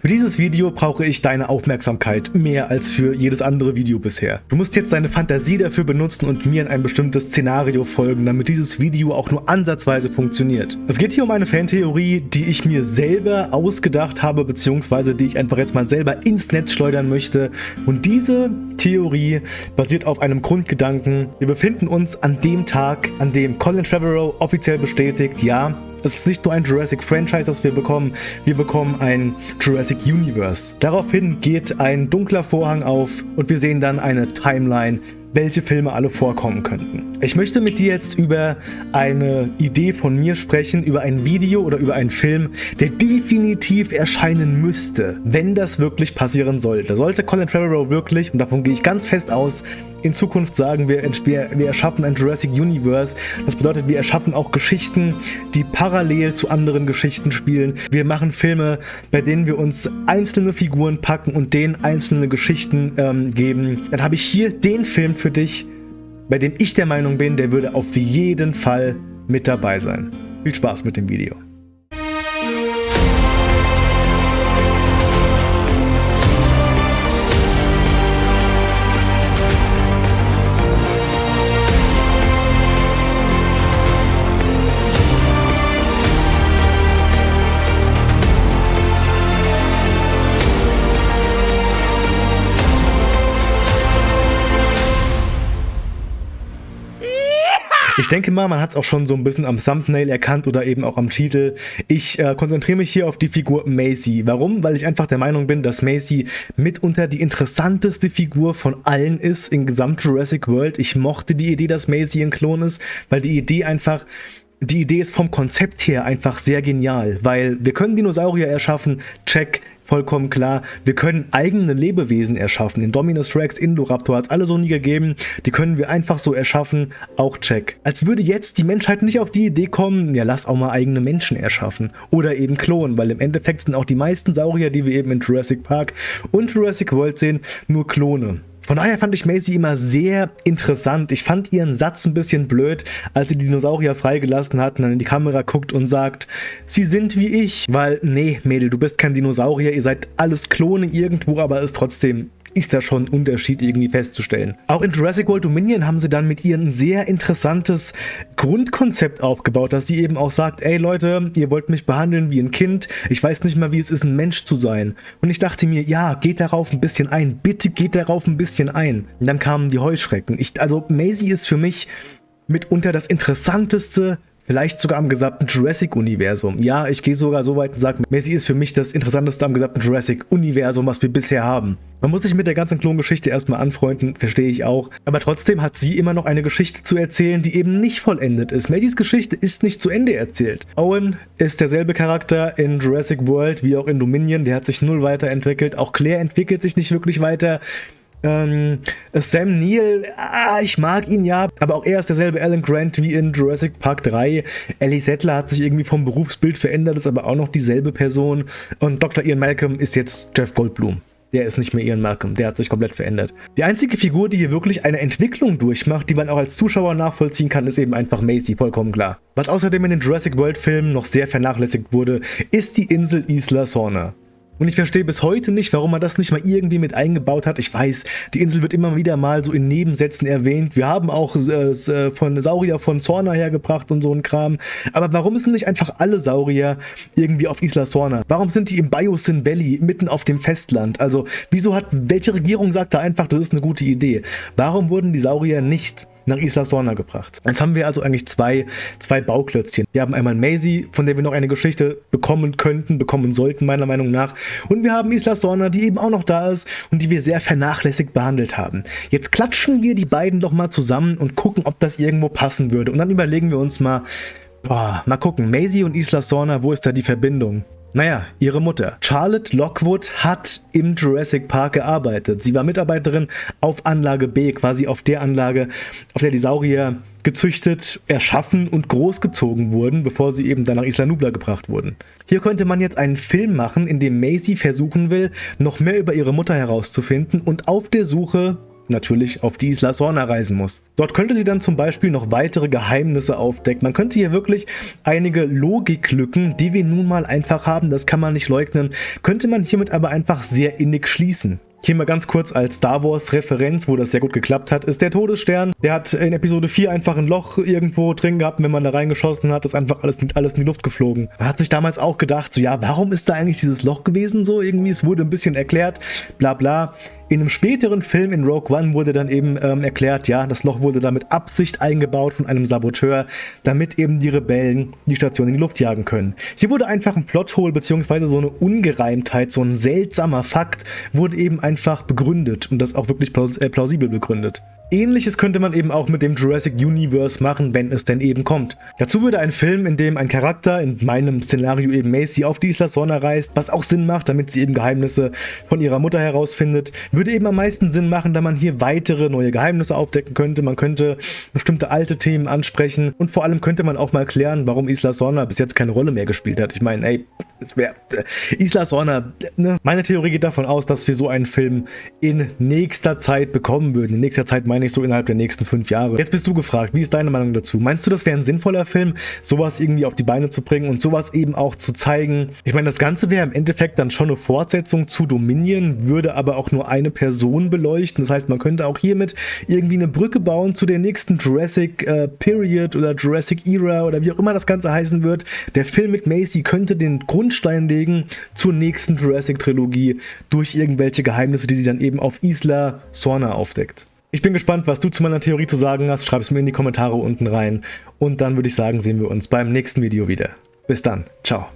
Für dieses Video brauche ich deine Aufmerksamkeit, mehr als für jedes andere Video bisher. Du musst jetzt deine Fantasie dafür benutzen und mir in ein bestimmtes Szenario folgen, damit dieses Video auch nur ansatzweise funktioniert. Es geht hier um eine Fantheorie, die ich mir selber ausgedacht habe, beziehungsweise die ich einfach jetzt mal selber ins Netz schleudern möchte. Und diese Theorie basiert auf einem Grundgedanken. Wir befinden uns an dem Tag, an dem Colin Trevorrow offiziell bestätigt, ja, es ist nicht nur ein Jurassic Franchise, das wir bekommen, wir bekommen ein Jurassic Universe. Daraufhin geht ein dunkler Vorhang auf und wir sehen dann eine Timeline, welche Filme alle vorkommen könnten. Ich möchte mit dir jetzt über eine Idee von mir sprechen, über ein Video oder über einen Film, der definitiv erscheinen müsste, wenn das wirklich passieren sollte. Sollte Colin Trevorrow wirklich, und davon gehe ich ganz fest aus, in Zukunft sagen wir, wir, wir erschaffen ein Jurassic Universe. Das bedeutet, wir erschaffen auch Geschichten, die parallel zu anderen Geschichten spielen. Wir machen Filme, bei denen wir uns einzelne Figuren packen und denen einzelne Geschichten ähm, geben. Dann habe ich hier den Film für dich, bei dem ich der Meinung bin, der würde auf jeden Fall mit dabei sein. Viel Spaß mit dem Video. Ich denke mal, man hat es auch schon so ein bisschen am Thumbnail erkannt oder eben auch am Titel. Ich äh, konzentriere mich hier auf die Figur Macy. Warum? Weil ich einfach der Meinung bin, dass Macy mitunter die interessanteste Figur von allen ist in gesamt Jurassic World. Ich mochte die Idee, dass Macy ein Klon ist, weil die Idee einfach die Idee ist vom Konzept her einfach sehr genial, weil wir können Dinosaurier erschaffen, check, vollkommen klar. Wir können eigene Lebewesen erschaffen. Indominus Rex, Indoraptor hat es alle so nie gegeben. Die können wir einfach so erschaffen. Auch check. Als würde jetzt die Menschheit nicht auf die Idee kommen, ja lass auch mal eigene Menschen erschaffen. Oder eben klonen, weil im Endeffekt sind auch die meisten Saurier, die wir eben in Jurassic Park und Jurassic World sehen, nur Klone. Von daher fand ich Macy immer sehr interessant. Ich fand ihren Satz ein bisschen blöd, als sie die Dinosaurier freigelassen hat und dann in die Kamera guckt und sagt, sie sind wie ich. Weil, nee, Mädel, du bist kein Dinosaurier, ihr seid alles Klone irgendwo, aber ist trotzdem ist da schon ein Unterschied irgendwie festzustellen. Auch in Jurassic World Dominion haben sie dann mit ihr ein sehr interessantes Grundkonzept aufgebaut, dass sie eben auch sagt, ey Leute, ihr wollt mich behandeln wie ein Kind, ich weiß nicht mal, wie es ist, ein Mensch zu sein. Und ich dachte mir, ja, geht darauf ein bisschen ein, bitte geht darauf ein bisschen ein. Und dann kamen die Heuschrecken. Ich, also Maisie ist für mich mitunter das interessanteste Vielleicht sogar am gesamten Jurassic-Universum. Ja, ich gehe sogar so weit und sage, Messi ist für mich das Interessanteste am gesamten Jurassic-Universum, was wir bisher haben. Man muss sich mit der ganzen Klongeschichte erstmal anfreunden, verstehe ich auch. Aber trotzdem hat sie immer noch eine Geschichte zu erzählen, die eben nicht vollendet ist. Maddys Geschichte ist nicht zu Ende erzählt. Owen ist derselbe Charakter in Jurassic World wie auch in Dominion. Der hat sich null weiterentwickelt. Auch Claire entwickelt sich nicht wirklich weiter. Ähm, Sam Neill, ah, ich mag ihn ja, aber auch er ist derselbe Alan Grant wie in Jurassic Park 3. Ellie Settler hat sich irgendwie vom Berufsbild verändert, ist aber auch noch dieselbe Person. Und Dr. Ian Malcolm ist jetzt Jeff Goldblum. Der ist nicht mehr Ian Malcolm, der hat sich komplett verändert. Die einzige Figur, die hier wirklich eine Entwicklung durchmacht, die man auch als Zuschauer nachvollziehen kann, ist eben einfach Macy, vollkommen klar. Was außerdem in den Jurassic World Filmen noch sehr vernachlässigt wurde, ist die Insel Isla Sorna. Und ich verstehe bis heute nicht, warum man das nicht mal irgendwie mit eingebaut hat. Ich weiß, die Insel wird immer wieder mal so in Nebensätzen erwähnt. Wir haben auch äh, äh von Saurier von Sorna hergebracht und so ein Kram. Aber warum sind nicht einfach alle Saurier irgendwie auf Isla Sorna? Warum sind die im Biosyn Valley mitten auf dem Festland? Also wieso hat, welche Regierung sagt da einfach, das ist eine gute Idee? Warum wurden die Saurier nicht nach Isla Sorna gebracht. Jetzt haben wir also eigentlich zwei, zwei Bauklötzchen. Wir haben einmal Maisie, von der wir noch eine Geschichte bekommen könnten, bekommen sollten, meiner Meinung nach. Und wir haben Isla Sorna, die eben auch noch da ist und die wir sehr vernachlässigt behandelt haben. Jetzt klatschen wir die beiden doch mal zusammen und gucken, ob das irgendwo passen würde. Und dann überlegen wir uns mal, boah, mal gucken, Maisie und Isla Sorna, wo ist da die Verbindung? Naja, ihre Mutter. Charlotte Lockwood hat im Jurassic Park gearbeitet. Sie war Mitarbeiterin auf Anlage B, quasi auf der Anlage, auf der die Saurier gezüchtet, erschaffen und großgezogen wurden, bevor sie eben dann nach Isla Nubla gebracht wurden. Hier könnte man jetzt einen Film machen, in dem Maisie versuchen will, noch mehr über ihre Mutter herauszufinden und auf der Suche natürlich auf die Isla Sorna reisen muss. Dort könnte sie dann zum Beispiel noch weitere Geheimnisse aufdecken. Man könnte hier wirklich einige Logiklücken, die wir nun mal einfach haben, das kann man nicht leugnen, könnte man hiermit aber einfach sehr innig schließen. Hier mal ganz kurz als Star Wars Referenz, wo das sehr gut geklappt hat, ist der Todesstern. Der hat in Episode 4 einfach ein Loch irgendwo drin gehabt, wenn man da reingeschossen hat, ist einfach alles, alles in die Luft geflogen. Man hat sich damals auch gedacht, so ja, warum ist da eigentlich dieses Loch gewesen so irgendwie? Es wurde ein bisschen erklärt, bla bla. In einem späteren Film in Rogue One wurde dann eben ähm, erklärt, ja, das Loch wurde da mit Absicht eingebaut von einem Saboteur, damit eben die Rebellen die Station in die Luft jagen können. Hier wurde einfach ein Plothole bzw. so eine Ungereimtheit, so ein seltsamer Fakt wurde eben einfach begründet und das auch wirklich plaus äh, plausibel begründet. Ähnliches könnte man eben auch mit dem Jurassic Universe machen, wenn es denn eben kommt. Dazu würde ein Film, in dem ein Charakter, in meinem Szenario eben Macy, auf die Isla Sorna reist, was auch Sinn macht, damit sie eben Geheimnisse von ihrer Mutter herausfindet, würde eben am meisten Sinn machen, da man hier weitere neue Geheimnisse aufdecken könnte. Man könnte bestimmte alte Themen ansprechen und vor allem könnte man auch mal klären, warum Isla Sorna bis jetzt keine Rolle mehr gespielt hat. Ich meine, ey, es wäre äh, Isla Sorna, ne? Meine Theorie geht davon aus, dass wir so einen Film in nächster Zeit bekommen würden. In nächster Zeit meine meine ich so innerhalb der nächsten fünf Jahre. Jetzt bist du gefragt, wie ist deine Meinung dazu? Meinst du, das wäre ein sinnvoller Film, sowas irgendwie auf die Beine zu bringen und sowas eben auch zu zeigen? Ich meine, das Ganze wäre im Endeffekt dann schon eine Fortsetzung zu Dominion, würde aber auch nur eine Person beleuchten. Das heißt, man könnte auch hiermit irgendwie eine Brücke bauen zu der nächsten Jurassic äh, Period oder Jurassic Era oder wie auch immer das Ganze heißen wird. Der Film mit Macy könnte den Grundstein legen zur nächsten Jurassic-Trilogie durch irgendwelche Geheimnisse, die sie dann eben auf Isla Sorna aufdeckt. Ich bin gespannt, was du zu meiner Theorie zu sagen hast. Schreib es mir in die Kommentare unten rein. Und dann würde ich sagen, sehen wir uns beim nächsten Video wieder. Bis dann. Ciao.